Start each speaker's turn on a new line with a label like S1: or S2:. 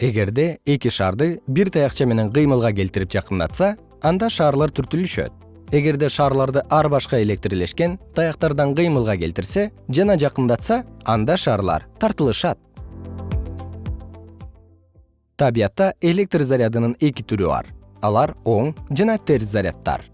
S1: эгерде эки шарды бир таякча менен кыймылга келтирип жакындатса анда шарлар түртүлүшөт. Эгерде шарларды ар башка электрлешкен таяктардан кыймылга келтирсе жана жакындатса анда шарлар тартылышат. Табиятта электр зарядынын эки түрү бар. Алар оң жана терс заряддар